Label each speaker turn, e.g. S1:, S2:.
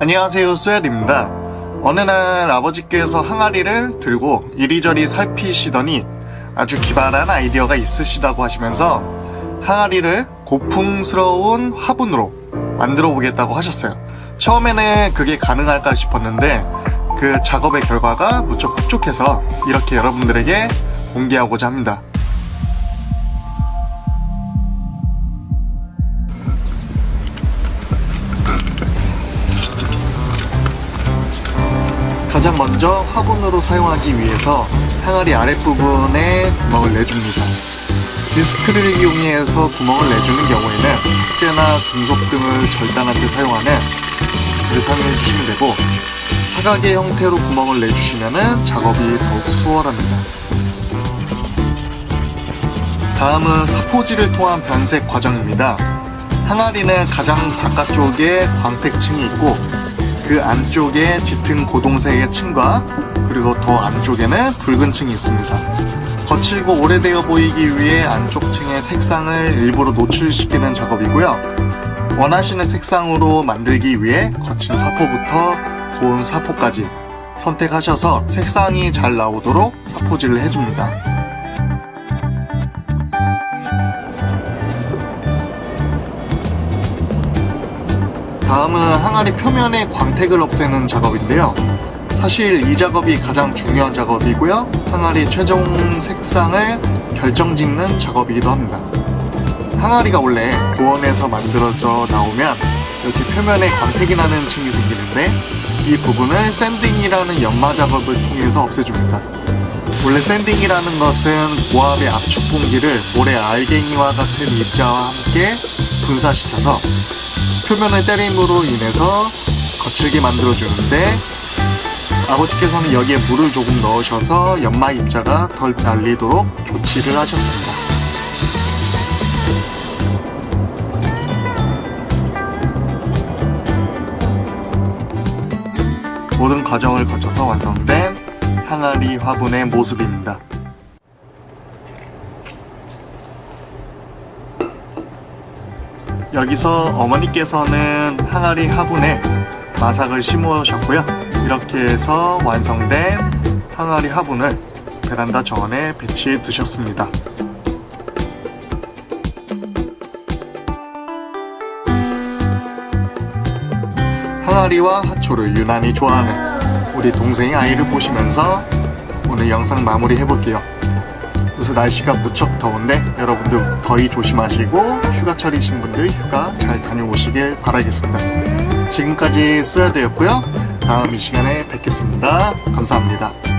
S1: 안녕하세요 쏘야입니다. 어느 날 아버지께서 항아리를 들고 이리저리 살피시더니 아주 기발한 아이디어가 있으시다고 하시면서 항아리를 고풍스러운 화분으로 만들어 보겠다고 하셨어요. 처음에는 그게 가능할까 싶었는데 그 작업의 결과가 무척 흡족해서 이렇게 여러분들에게 공개하고자 합니다 가장 먼저 화분으로 사용하기 위해서 항아리 아랫부분에 구멍을 내줍니다. 디스크를 이용해서 구멍을 내주는 경우에는 석재나 금속 등을 절단할 때 사용하는 디스크를 사용해 주시면 되고 사각의 형태로 구멍을 내주시면 작업이 더욱 수월합니다. 다음은 사포질을 통한 변색 과정입니다. 항아리는 가장 바깥쪽에 광택층이 있고 그 안쪽에 짙은 고동색의 층과 그리고 더 안쪽에는 붉은 층이 있습니다. 거칠고 오래되어 보이기 위해 안쪽 층의 색상을 일부러 노출시키는 작업이고요. 원하시는 색상으로 만들기 위해 거친 사포부터 고운 사포까지 선택하셔서 색상이 잘 나오도록 사포질을 해줍니다. 다음은 항아리 표면의 광택을 없애는 작업인데요. 사실 이 작업이 가장 중요한 작업이고요. 항아리 최종 색상을 결정짓는 작업이기도 합니다. 항아리가 원래 고온에서 만들어져 나오면 이렇게 표면에 광택이 나는 층이 생기는데 이 부분을 샌딩이라는 연마 작업을 통해서 없애줍니다. 원래 샌딩이라는 것은 고압의 압축 공기를 모래 알갱이와 같은 입자와 함께 분사시켜서 표면을 때림으로 인해서 거칠게 만들어주는데 아버지께서는 여기에 물을 조금 넣으셔서 연마 입자가 덜 날리도록 조치를 하셨습니다. 모든 과정을 거쳐서 완성된 항아리 화분의 모습입니다. 여기서 어머니께서는 항아리 화분에 마삭을 심으셨고요. 이렇게 해서 완성된 항아리 화분을 베란다 정원에 배치해 두셨습니다. 항아리와 하초를 유난히 좋아하는 우리 동생의 아이를 보시면서 오늘 영상 마무리 해볼게요. 그래서 날씨가 무척 더운데 여러분들 더위 조심하시고 휴가철이신 분들 휴가 잘 다녀오시길 바라겠습니다. 지금까지 쏘야되었고요. 다음 이 시간에 뵙겠습니다. 감사합니다.